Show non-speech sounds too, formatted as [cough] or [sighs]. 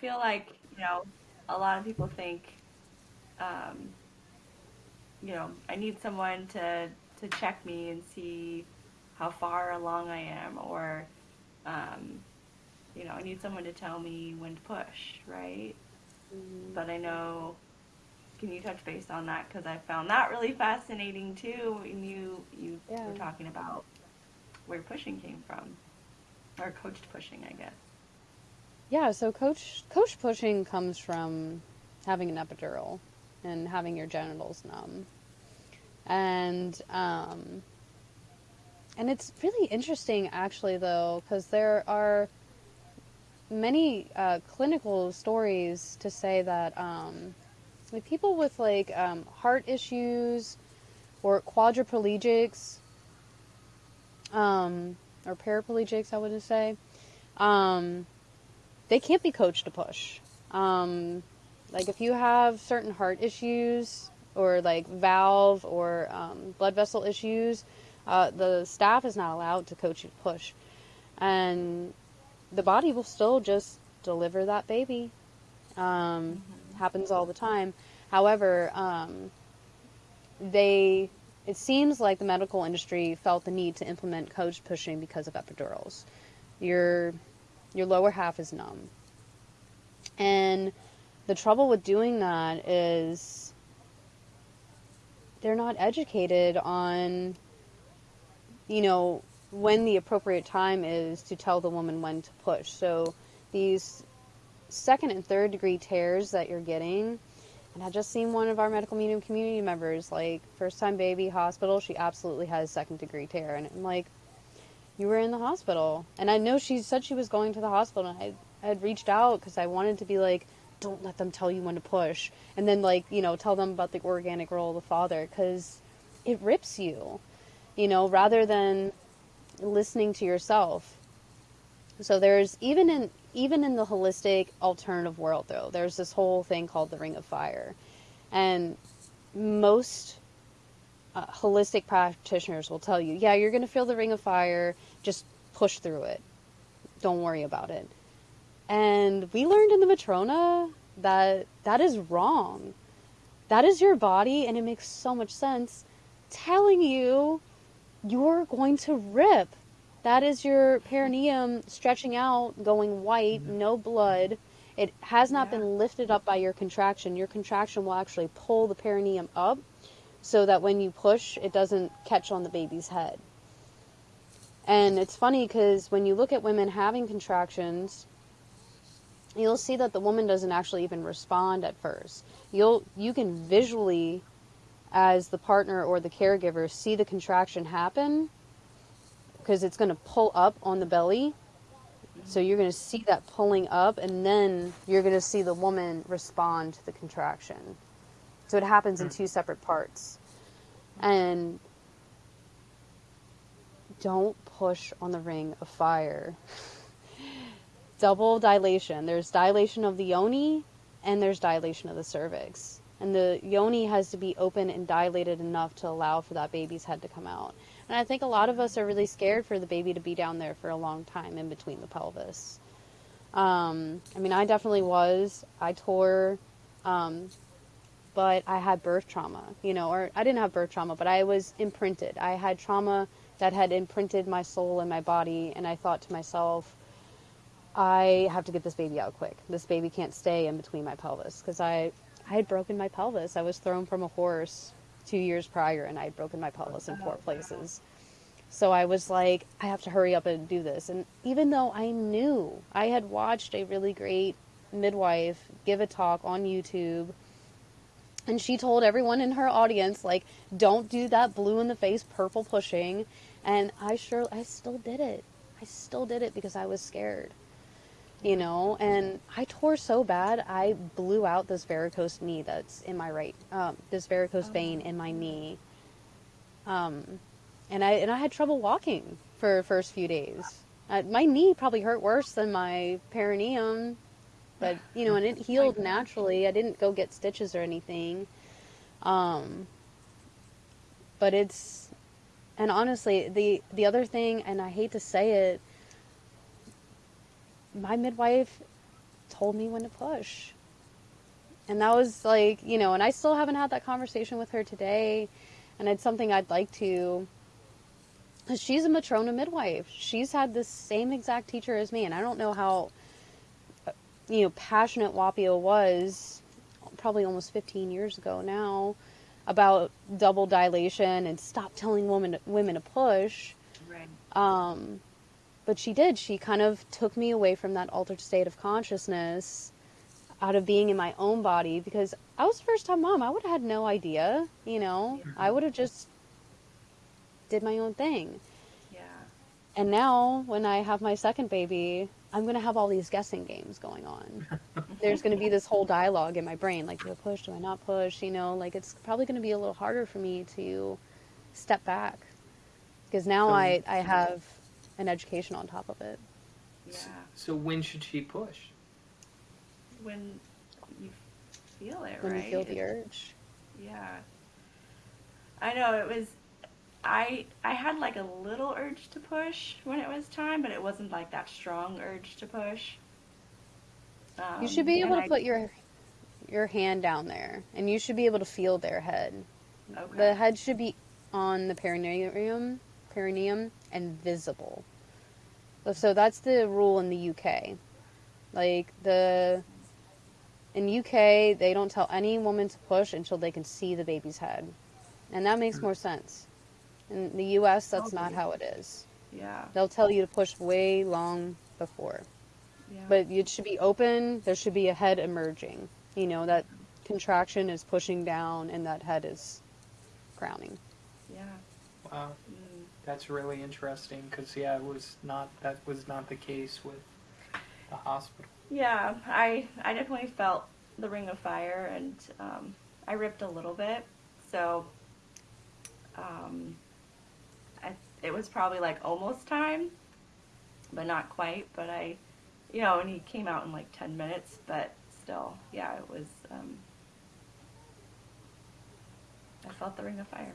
feel like you know a lot of people think, um, you know, I need someone to to check me and see how far along I am, or um, you know, I need someone to tell me when to push, right? Mm-hmm. But I know. Can you touch base on that? Because I found that really fascinating too. And you you yeah. were talking about where pushing came from, or coached pushing, I guess. Yeah, so coach coach pushing comes from having an epidural and having your genitals numb, and um, and it's really interesting actually though because there are many uh, clinical stories to say that um, like people with like um, heart issues or quadriplegics um, or paraplegics, I would say, um, they can't be coached to push. Um, like if you have certain heart issues or like valve or um, blood vessel issues, uh, the staff is not allowed to coach you to push, and the body will still just deliver that baby. Um, mm-hmm. Happens all the time. However, um, they it seems like the medical industry felt the need to implement coach pushing because of epidurals. Your your lower half is numb. And the trouble with doing that is they're not educated on you know when the appropriate time is to tell the woman when to push. So these second and third degree tears that you're getting and I just seen one of our medical medium community members, like first time baby hospital, she absolutely has second degree tear, and I'm like, you were in the hospital, and I know she said she was going to the hospital, and I, I had reached out because I wanted to be like, don't let them tell you when to push, and then like you know tell them about the organic role of the father because it rips you, you know, rather than listening to yourself. So there's even in even in the holistic alternative world, though, there's this whole thing called the Ring of Fire. And most uh, holistic practitioners will tell you, yeah, you're going to feel the Ring of Fire, just push through it. Don't worry about it. And we learned in the Matrona that that is wrong. That is your body, and it makes so much sense telling you you're going to rip that is your perineum stretching out, going white, mm-hmm. no blood. It has not yeah. been lifted up by your contraction. Your contraction will actually pull the perineum up so that when you push, it doesn't catch on the baby's head. And it's funny because when you look at women having contractions, you'll see that the woman doesn't actually even respond at first. You'll you can visually as the partner or the caregiver see the contraction happen because it's going to pull up on the belly. So you're going to see that pulling up, and then you're going to see the woman respond to the contraction. So it happens in hmm. two separate parts. And don't push on the ring of fire. [laughs] Double dilation. There's dilation of the yoni, and there's dilation of the cervix. And the yoni has to be open and dilated enough to allow for that baby's head to come out. And I think a lot of us are really scared for the baby to be down there for a long time in between the pelvis. Um, I mean, I definitely was. I tore, um, but I had birth trauma, you know, or I didn't have birth trauma, but I was imprinted. I had trauma that had imprinted my soul and my body, and I thought to myself, I have to get this baby out quick. This baby can't stay in between my pelvis because I, I had broken my pelvis. I was thrown from a horse two years prior and I had broken my pelvis in four places. So I was like, I have to hurry up and do this. And even though I knew I had watched a really great midwife give a talk on YouTube, and she told everyone in her audience, like, don't do that blue in the face purple pushing. And I sure, I still did it. I still did it because I was scared you know? And i tore so bad i blew out this varicose knee that's in my right um, this varicose oh. vein in my knee. Um, and i and i had trouble walking for the first few days. Uh, my knee probably hurt worse than my perineum but [sighs] you know and it healed naturally. I didn't go get stitches or anything. Um, but it's and honestly the the other thing and i hate to say it my midwife told me when to push. And that was like, you know, and I still haven't had that conversation with her today. And it's something I'd like to. She's a matrona midwife. She's had the same exact teacher as me. And I don't know how, uh, you know, passionate Wapio was probably almost 15 years ago now about double dilation and stop telling women women to push. Right. Um, but she did. She kind of took me away from that altered state of consciousness, out of being in my own body. Because I was first time mom. I would have had no idea. You know, Yeah. I would have just did my own thing. Yeah. And now, when I have my second baby, I'm going to have all these guessing games going on. [laughs] There's going to be this whole dialogue in my brain like, do I push? Do I not push? You know, like it's probably going to be a little harder for me to step back because now So- I, I have an education on top of it. Yeah. So when should she push? When you feel it, When right? you feel the It's- urge. Yeah. I know it was I I had like a little urge to push when it was time, but it wasn't like that strong urge to push. Um, You should be able to I- put your your hand down there, and you should be able to feel their head. okay. The head should be on the perineum, perineum, and visible. So that's the rule in the UK. Like the in UK, they don't tell any woman to push until they can see the baby's head, and that makes more sense. In the US, that's not how it is. Yeah. They'll tell you to push way long before. Yeah. But it should be open. There should be a head emerging. You know, that contraction is pushing down and that head is crowning. yeah. Wow, Mm. that's really interesting because yeah, it was not that was not the case with the hospital. Yeah, I I definitely felt the ring of fire, and um, I ripped a little bit. So, um, I, it was probably like almost time, but not quite. But I, you know, and he came out in like ten minutes, but still, yeah, it was. Um, I felt the ring of fire.